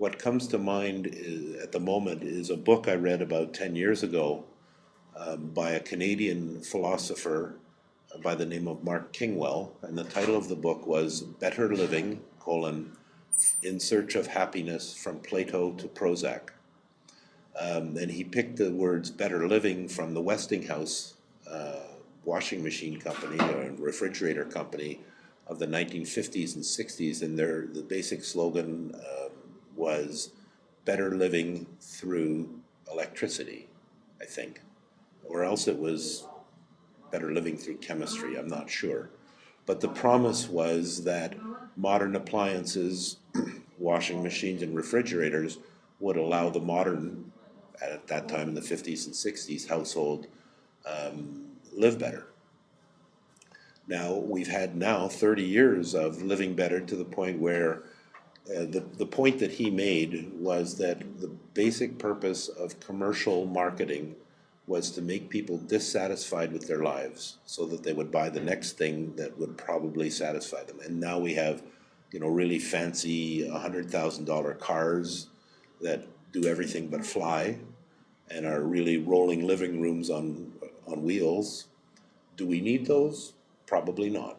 what comes to mind is, at the moment is a book I read about 10 years ago um, by a Canadian philosopher by the name of Mark Kingwell, and the title of the book was Better Living, colon, In Search of Happiness from Plato to Prozac. Um, and he picked the words better living from the Westinghouse uh, washing machine company or refrigerator company of the 1950s and 60s, and their the basic slogan um, was better living through electricity, I think, or else it was better living through chemistry, I'm not sure. But the promise was that modern appliances, washing machines and refrigerators would allow the modern, at that time in the fifties and sixties, household um, live better. Now, we've had now thirty years of living better to the point where uh, the, the point that he made was that the basic purpose of commercial marketing was to make people dissatisfied with their lives so that they would buy the next thing that would probably satisfy them. And now we have, you know, really fancy $100,000 cars that do everything but fly and are really rolling living rooms on, on wheels. Do we need those? Probably not.